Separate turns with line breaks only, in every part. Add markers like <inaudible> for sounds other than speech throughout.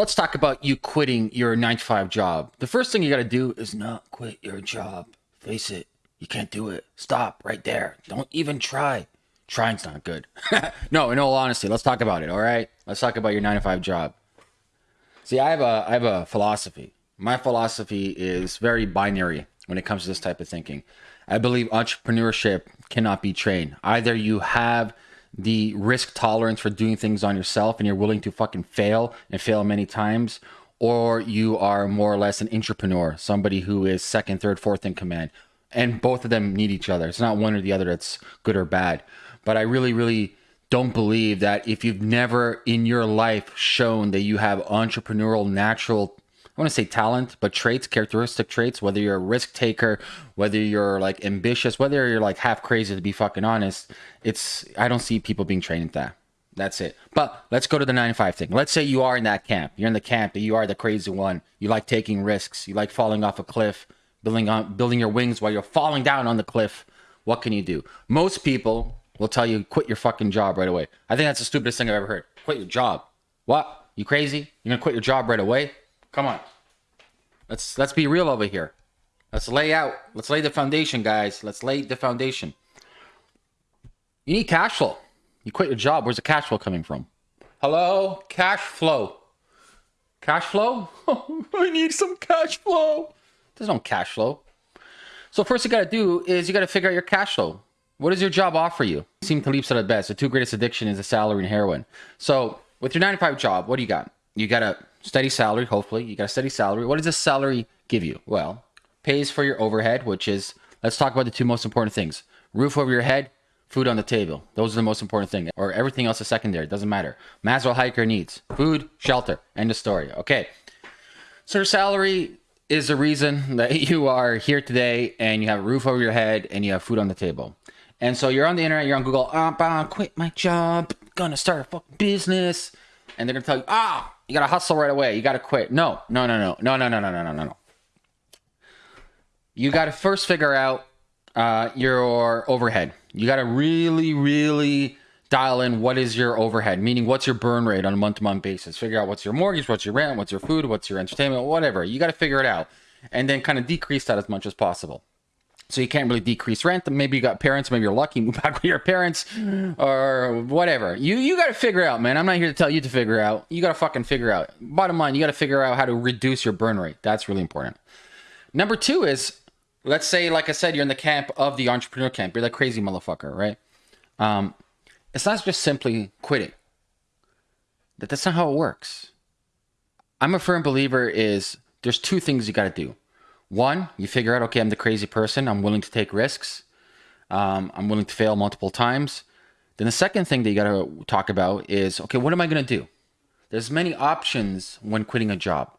let's talk about you quitting your 9 to 5 job. The first thing you got to do is not quit your job. Face it, you can't do it. Stop right there. Don't even try. Trying's not good. <laughs> no, in all honesty, let's talk about it, all right? Let's talk about your 9 to 5 job. See, I have a I have a philosophy. My philosophy is very binary when it comes to this type of thinking. I believe entrepreneurship cannot be trained. Either you have the risk tolerance for doing things on yourself and you're willing to fucking fail and fail many times, or you are more or less an entrepreneur, somebody who is second, third, fourth in command. And both of them need each other. It's not one or the other that's good or bad. But I really, really don't believe that if you've never in your life shown that you have entrepreneurial natural I want to say talent, but traits, characteristic traits, whether you're a risk taker, whether you're like ambitious, whether you're like half crazy to be fucking honest, it's, I don't see people being trained in that. That's it. But let's go to the 95 thing. Let's say you are in that camp. You're in the camp that you are the crazy one. You like taking risks. You like falling off a cliff, building on building your wings while you're falling down on the cliff. What can you do? Most people will tell you quit your fucking job right away. I think that's the stupidest thing I've ever heard. Quit your job. What? You crazy? You're gonna quit your job right away? Come on. Let's let's be real over here. Let's lay out. Let's lay the foundation, guys. Let's lay the foundation. You need cash flow. You quit your job. Where's the cash flow coming from? Hello? Cash flow. Cash flow? <laughs> I need some cash flow. There's no cash flow. So first you got to do is you got to figure out your cash flow. What does your job offer you? Nassim Taleb at the best. The two greatest addiction is a salary and heroin. So with your 95 job, what do you got? You got a steady salary, hopefully. You got a steady salary. What does this salary give you? Well, pays for your overhead, which is, let's talk about the two most important things. Roof over your head, food on the table. Those are the most important thing. Or everything else is secondary. Doesn't matter. Maslow hiker needs food, shelter. End of story. Okay. So your salary is the reason <laughs> that you are here today and you have a roof over your head and you have food on the table. And so you're on the internet, you're on Google, ah, oh, quit my job, gonna start a fucking business. And they're gonna tell you, ah, you gotta hustle right away. You gotta quit. No, no, no, no, no, no, no, no, no, no, no. You gotta first figure out uh, your overhead. You gotta really, really dial in what is your overhead, meaning what's your burn rate on a month to month basis. Figure out what's your mortgage, what's your rent, what's your food, what's your entertainment, whatever. You gotta figure it out. And then kind of decrease that as much as possible. So you can't really decrease rent. Maybe you got parents. Maybe you're lucky. <laughs> Move back with your parents, or whatever. You you got to figure out, man. I'm not here to tell you to figure out. You got to fucking figure out. Bottom line, you got to figure out how to reduce your burn rate. That's really important. Number two is, let's say, like I said, you're in the camp of the entrepreneur camp. You're that crazy motherfucker, right? Um, it's not just simply quitting. That that's not how it works. I'm a firm believer is there's two things you got to do. One, you figure out, okay, I'm the crazy person. I'm willing to take risks. Um, I'm willing to fail multiple times. Then the second thing that you got to talk about is, okay, what am I going to do? There's many options when quitting a job.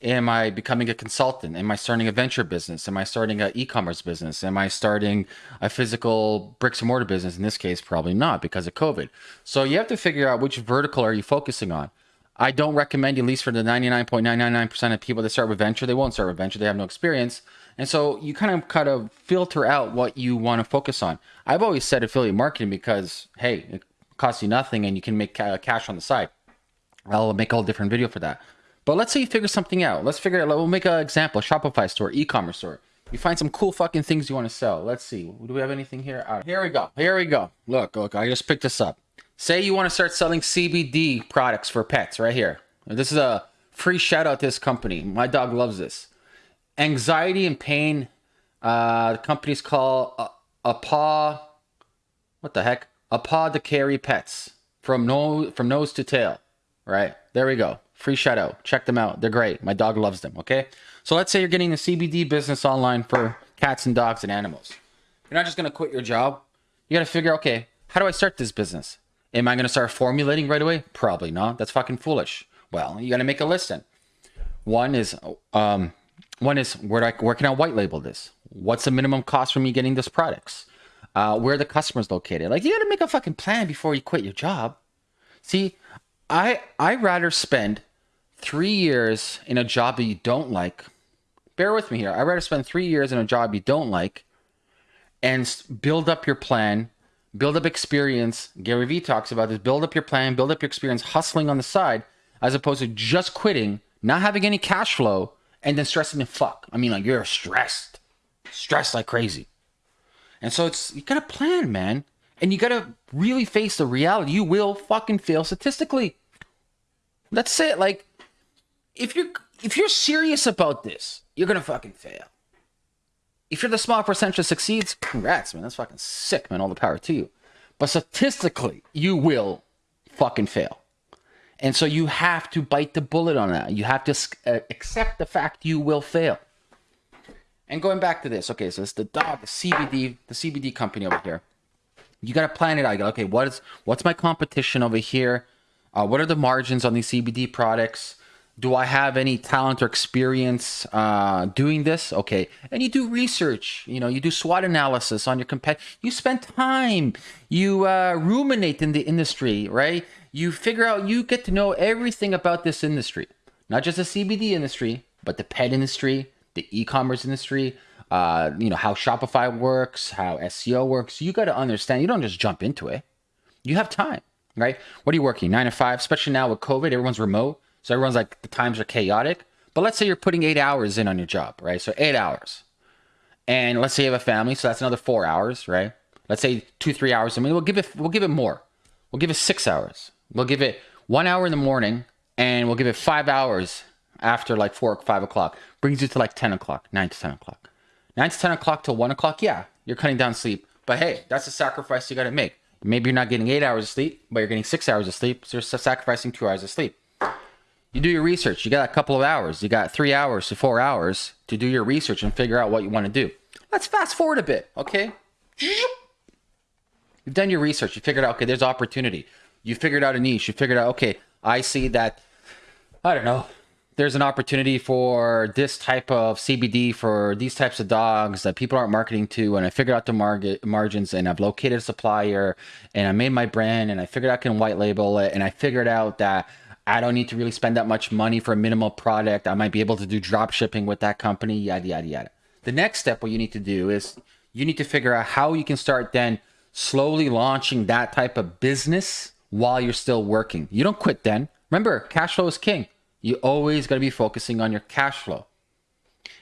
Am I becoming a consultant? Am I starting a venture business? Am I starting an e-commerce business? Am I starting a physical bricks and mortar business? In this case, probably not because of COVID. So you have to figure out which vertical are you focusing on. I don't recommend, at least for the 99.999% of people that start with venture, they won't start with venture. They have no experience. And so you kind of kind of filter out what you want to focus on. I've always said affiliate marketing because, hey, it costs you nothing and you can make cash on the side. I'll make a whole different video for that. But let's say you figure something out. Let's figure out, we'll make an example, a Shopify store, e-commerce store. You find some cool fucking things you want to sell. Let's see. Do we have anything here? Right, here we go. Here we go. Look, look, I just picked this up. Say you want to start selling CBD products for pets right here. This is a free shout out to this company. My dog loves this. Anxiety and pain. Uh, the company's called a, a paw. What the heck? A paw to carry pets from nose from nose to tail. Right there we go. Free shout out. Check them out. They're great. My dog loves them. Okay. So let's say you're getting the CBD business online for cats and dogs and animals. You're not just gonna quit your job. You got to figure, okay, how do I start this business? Am I going to start formulating right away? Probably not. That's fucking foolish. Well, you got to make a list then. One is, um, one is where, I, where can I white label this? What's the minimum cost for me getting this products? Uh, where the customer's located? Like you got to make a fucking plan before you quit your job. See, I I rather spend three years in a job that you don't like. Bear with me here. I rather spend three years in a job you don't like, and build up your plan build up experience. Gary Vee talks about this build up your plan, build up your experience hustling on the side, as opposed to just quitting, not having any cash flow, and then stressing the fuck. I mean, like you're stressed, stressed like crazy. And so it's you gotta plan, man. And you gotta really face the reality. You will fucking fail statistically. That's it. Like, if you're if you're serious about this, you're gonna fucking fail. If you're the small percentage that succeeds, congrats, man. That's fucking sick, man. All the power to you. But statistically, you will fucking fail. And so you have to bite the bullet on that. You have to uh, accept the fact you will fail. And going back to this, okay, so it's the dog, the CBD, the CBD company over here. You got to plan it out. You go, okay, what is what's my competition over here? Uh, what are the margins on these CBD products? Do I have any talent or experience uh, doing this? Okay, and you do research. You know, you do SWOT analysis on your compet. You spend time. You uh, ruminate in the industry, right? You figure out. You get to know everything about this industry, not just the CBD industry, but the pet industry, the e-commerce industry, uh, you know, how Shopify works, how SEO works. You got to understand. You don't just jump into it. You have time, right? What are you working? Nine to five, especially now with COVID, everyone's remote. So everyone's like, the times are chaotic. But let's say you're putting eight hours in on your job, right? So eight hours. And let's say you have a family, so that's another four hours, right? Let's say two, three hours. I mean, we'll give it, we'll give it more. We'll give it six hours. We'll give it one hour in the morning, and we'll give it five hours after like four or five o'clock. Brings you to like 10 o'clock, nine to 10 o'clock. Nine to 10 o'clock till one o'clock, yeah, you're cutting down sleep. But hey, that's a sacrifice you got to make. Maybe you're not getting eight hours of sleep, but you're getting six hours of sleep. So you're sacrificing two hours of sleep. You do your research. You got a couple of hours. You got three hours to four hours to do your research and figure out what you want to do. Let's fast forward a bit, okay? You've done your research. You figured out, okay, there's opportunity. You figured out a niche. You figured out, okay, I see that, I don't know, there's an opportunity for this type of CBD for these types of dogs that people aren't marketing to. And I figured out the market margins and I've located a supplier and I made my brand and I figured out I can white label it. And I figured out that I don't need to really spend that much money for a minimal product. I might be able to do drop shipping with that company, yada, yada, yada. The next step, what you need to do is you need to figure out how you can start then slowly launching that type of business while you're still working. You don't quit then. Remember, cash flow is king. You always got to be focusing on your cash flow.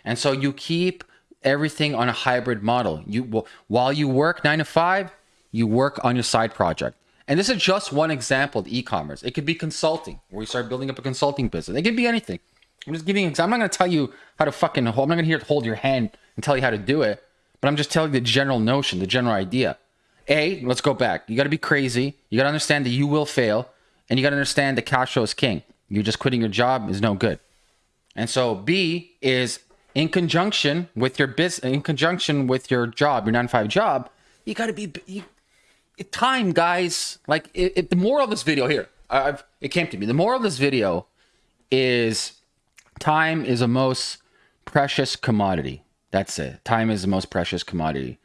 And so you keep everything on a hybrid model. You while you work 9 to 5, you work on your side project. And this is just one example of e-commerce. It could be consulting, where you start building up a consulting business. It could be anything. I'm just giving. I'm not going to tell you how to fucking. I'm not going to here hold your hand and tell you how to do it. But I'm just telling you the general notion, the general idea. A, let's go back. You got to be crazy. You got to understand that you will fail, and you got to understand that cash flow is king. You just quitting your job is no good. And so B is in conjunction with your business, in conjunction with your job, your nine to five job. You got to be. You, time, guys. Like it, it, the moral of this video here, I've it came to me. The moral of this video is time is a most precious commodity. That's it. Time is the most precious commodity.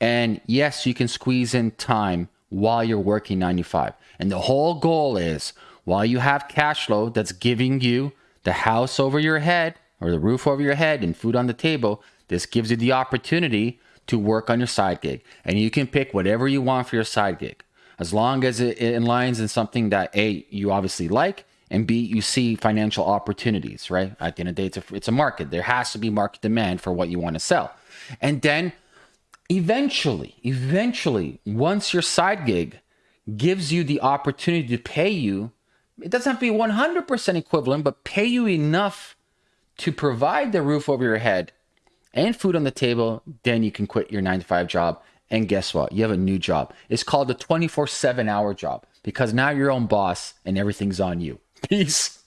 And yes, you can squeeze in time while you're working 95. And the whole goal is while you have cash flow that's giving you the house over your head or the roof over your head and food on the table, this gives you the opportunity to work on your side gig. And you can pick whatever you want for your side gig. As long as it, aligns in something that A, you obviously like, and B, you see financial opportunities, right? At the end of the day, it's a, it's a market. There has to be market demand for what you want to sell. And then eventually, eventually, once your side gig gives you the opportunity to pay you, it doesn't have to be 100% equivalent, but pay you enough to provide the roof over your head and food on the table, then you can quit your nine to five job. And guess what? You have a new job. It's called a 24 7 hour job because now you're your own boss and everything's on you. <laughs> Peace.